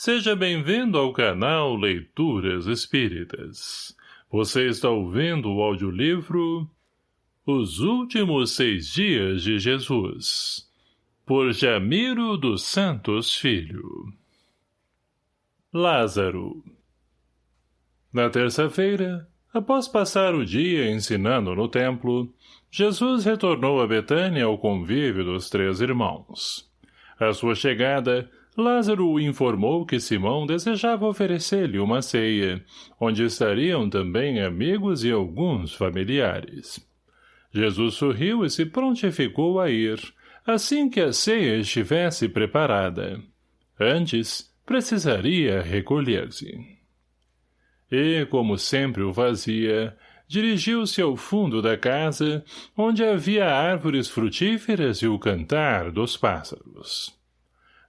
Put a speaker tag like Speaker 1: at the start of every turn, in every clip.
Speaker 1: Seja bem-vindo ao canal Leituras Espíritas. Você está ouvindo o audiolivro Os Últimos Seis Dias de Jesus, por Jamiro dos Santos Filho. Lázaro Na terça-feira, após passar o dia ensinando no templo, Jesus retornou a Betânia ao convívio dos três irmãos. À sua chegada, Lázaro informou que Simão desejava oferecer-lhe uma ceia, onde estariam também amigos e alguns familiares. Jesus sorriu e se prontificou a ir, assim que a ceia estivesse preparada. Antes, precisaria recolher-se. E, como sempre o fazia, dirigiu-se ao fundo da casa, onde havia árvores frutíferas e o cantar dos pássaros.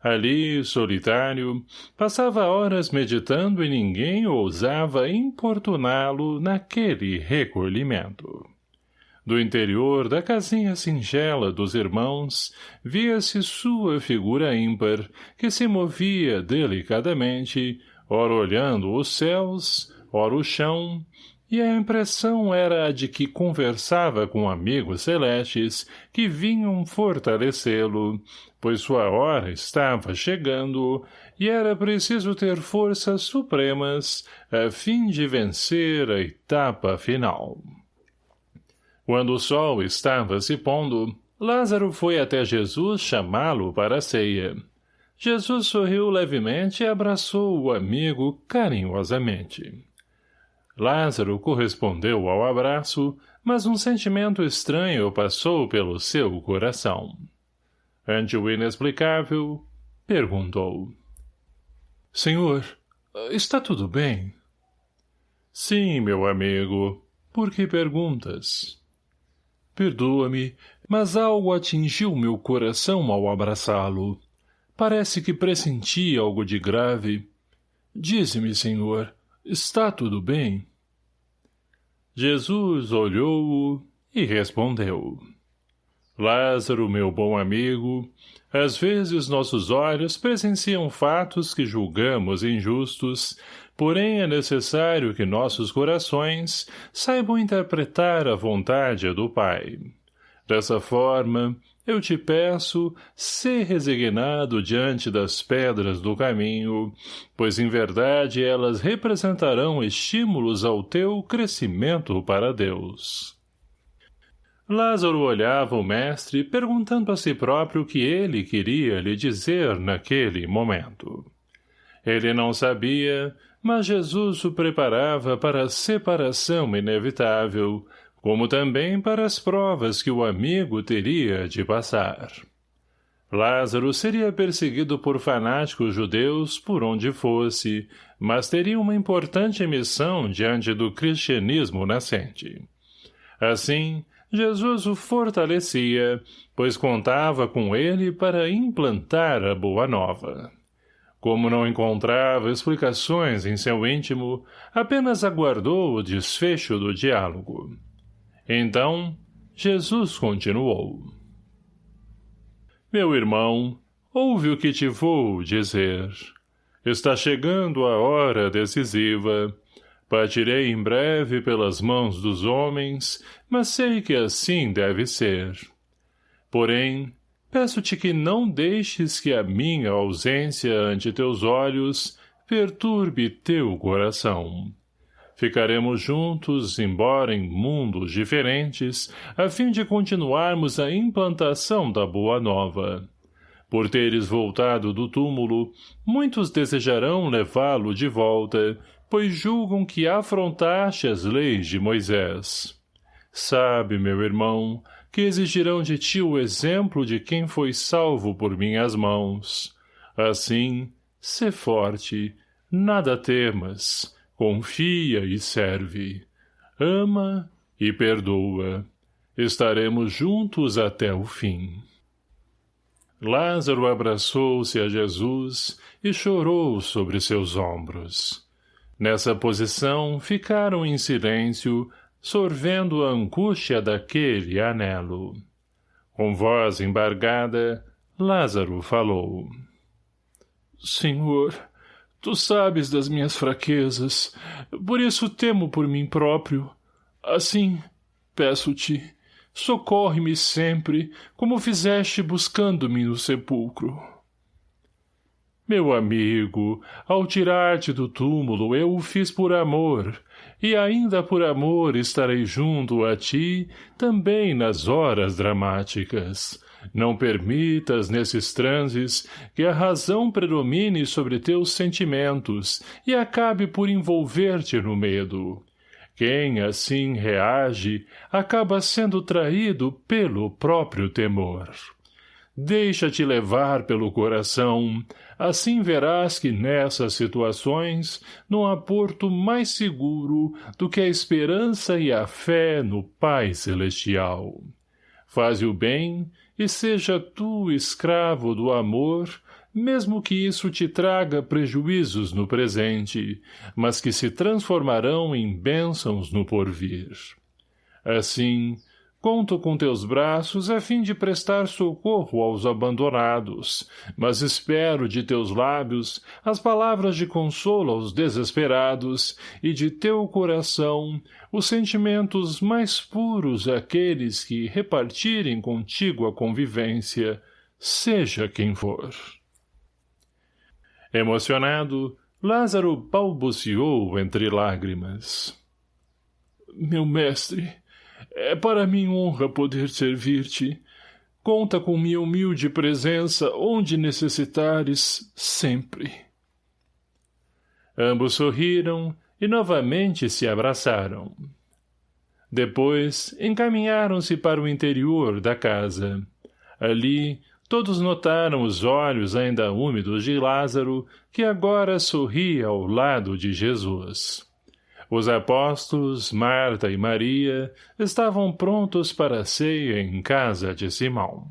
Speaker 1: Ali, solitário, passava horas meditando e ninguém ousava importuná-lo naquele recolhimento. Do interior da casinha singela dos irmãos, via-se sua figura ímpar, que se movia delicadamente, ora olhando os céus, ora o chão, e a impressão era a de que conversava com amigos celestes que vinham fortalecê-lo, pois sua hora estava chegando e era preciso ter forças supremas a fim de vencer a etapa final. Quando o sol estava se pondo, Lázaro foi até Jesus chamá-lo para a ceia. Jesus sorriu levemente e abraçou o amigo carinhosamente. Lázaro correspondeu ao abraço, mas um sentimento estranho passou pelo seu coração. Ante o inexplicável, perguntou. — Senhor, está tudo bem? — Sim, meu amigo. Por que perguntas? — Perdoa-me, mas algo atingiu meu coração ao abraçá-lo. Parece que pressenti algo de grave. Dize-me, senhor, está tudo bem? Jesus olhou-o e respondeu. Lázaro, meu bom amigo, às vezes nossos olhos presenciam fatos que julgamos injustos, porém é necessário que nossos corações saibam interpretar a vontade do Pai. Dessa forma, eu te peço, ser resignado diante das pedras do caminho, pois em verdade elas representarão estímulos ao teu crescimento para Deus. Lázaro olhava o mestre, perguntando a si próprio o que ele queria lhe dizer naquele momento. Ele não sabia, mas Jesus o preparava para a separação inevitável, como também para as provas que o amigo teria de passar. Lázaro seria perseguido por fanáticos judeus por onde fosse, mas teria uma importante missão diante do cristianismo nascente. Assim, Jesus o fortalecia, pois contava com ele para implantar a boa nova. Como não encontrava explicações em seu íntimo, apenas aguardou o desfecho do diálogo. Então, Jesus continuou. Meu irmão, ouve o que te vou dizer. Está chegando a hora decisiva. Partirei em breve pelas mãos dos homens, mas sei que assim deve ser. Porém, peço-te que não deixes que a minha ausência ante teus olhos perturbe teu coração. Ficaremos juntos, embora em mundos diferentes, a fim de continuarmos a implantação da Boa Nova. Por teres voltado do túmulo, muitos desejarão levá-lo de volta, pois julgam que afrontaste as leis de Moisés. Sabe, meu irmão, que exigirão de ti o exemplo de quem foi salvo por minhas mãos. Assim, sê forte, nada temas, Confia e serve. Ama e perdoa. Estaremos juntos até o fim. Lázaro abraçou-se a Jesus e chorou sobre seus ombros. Nessa posição, ficaram em silêncio, sorvendo a angústia daquele anelo. Com voz embargada, Lázaro falou. Senhor, Tu sabes das minhas fraquezas, por isso temo por mim próprio. Assim, peço-te, socorre-me sempre, como fizeste buscando-me no sepulcro. Meu amigo, ao tirar-te do túmulo eu o fiz por amor, e ainda por amor estarei junto a ti, também nas horas dramáticas. Não permitas, nesses transes, que a razão predomine sobre teus sentimentos e acabe por envolver-te no medo. Quem assim reage, acaba sendo traído pelo próprio temor. Deixa-te levar pelo coração, assim verás que nessas situações não há porto mais seguro do que a esperança e a fé no Pai Celestial. Faze o bem e seja tu escravo do amor, mesmo que isso te traga prejuízos no presente, mas que se transformarão em bênçãos no porvir. Assim, Conto com teus braços a fim de prestar socorro aos abandonados, mas espero de teus lábios as palavras de consolo aos desesperados e de teu coração os sentimentos mais puros àqueles que repartirem contigo a convivência, seja quem for. Emocionado, Lázaro balbuciou entre lágrimas. Meu mestre, é para mim honra poder servir-te. Conta com minha humilde presença onde necessitares, sempre. Ambos sorriram e novamente se abraçaram. Depois, encaminharam-se para o interior da casa. Ali, todos notaram os olhos ainda úmidos de Lázaro, que agora sorria ao lado de Jesus. Os apóstolos, Marta e Maria, estavam prontos para a ceia em casa de Simão.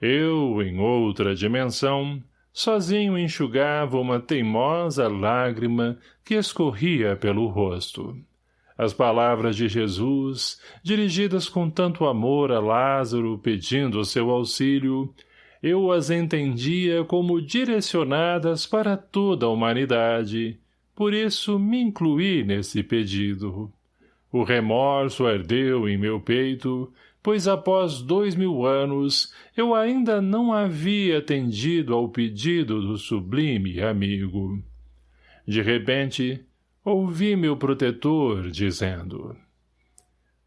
Speaker 1: Eu, em outra dimensão, sozinho enxugava uma teimosa lágrima que escorria pelo rosto. As palavras de Jesus, dirigidas com tanto amor a Lázaro pedindo seu auxílio, eu as entendia como direcionadas para toda a humanidade, por isso me incluí nesse pedido. O remorso ardeu em meu peito, pois após dois mil anos eu ainda não havia atendido ao pedido do sublime amigo. De repente, ouvi meu protetor dizendo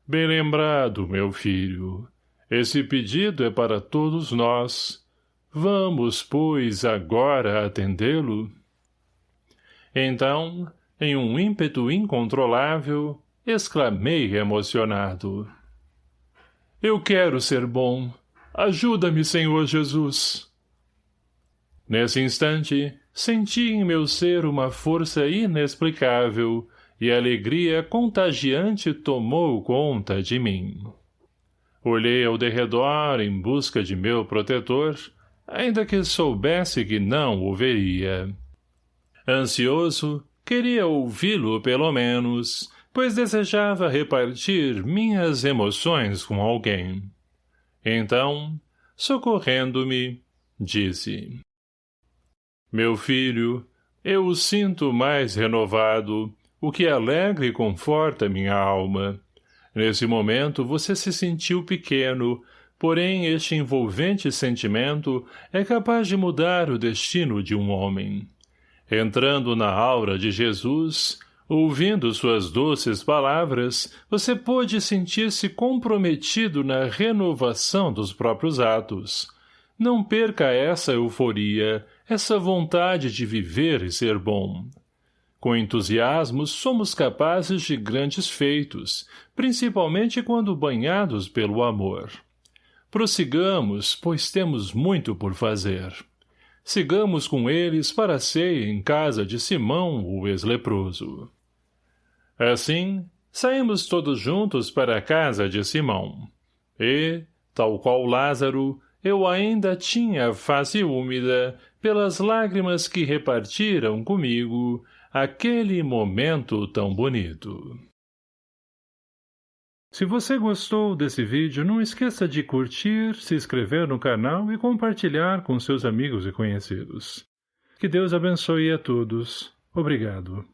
Speaker 1: Bem lembrado, meu filho, esse pedido é para todos nós. Vamos, pois, agora atendê-lo? Então, em um ímpeto incontrolável, exclamei emocionado. Eu quero ser bom. Ajuda-me, Senhor Jesus. Nesse instante, senti em meu ser uma força inexplicável e a alegria contagiante tomou conta de mim. Olhei ao derredor em busca de meu protetor, ainda que soubesse que não o veria. Ansioso, queria ouvi-lo pelo menos, pois desejava repartir minhas emoções com alguém. Então, socorrendo-me, disse. Meu filho, eu o sinto mais renovado, o que alegra e conforta minha alma. Nesse momento você se sentiu pequeno, porém este envolvente sentimento é capaz de mudar o destino de um homem. Entrando na aura de Jesus, ouvindo suas doces palavras, você pôde sentir-se comprometido na renovação dos próprios atos. Não perca essa euforia, essa vontade de viver e ser bom. Com entusiasmo, somos capazes de grandes feitos, principalmente quando banhados pelo amor. Prossigamos, pois temos muito por fazer. Sigamos com eles para a ceia em casa de Simão, o ex-leproso. Assim, saímos todos juntos para a casa de Simão. E, tal qual Lázaro, eu ainda tinha a face úmida pelas lágrimas que repartiram comigo aquele momento tão bonito. Se você gostou desse vídeo, não esqueça de curtir, se inscrever no canal e compartilhar com seus amigos e conhecidos. Que Deus abençoe a todos. Obrigado.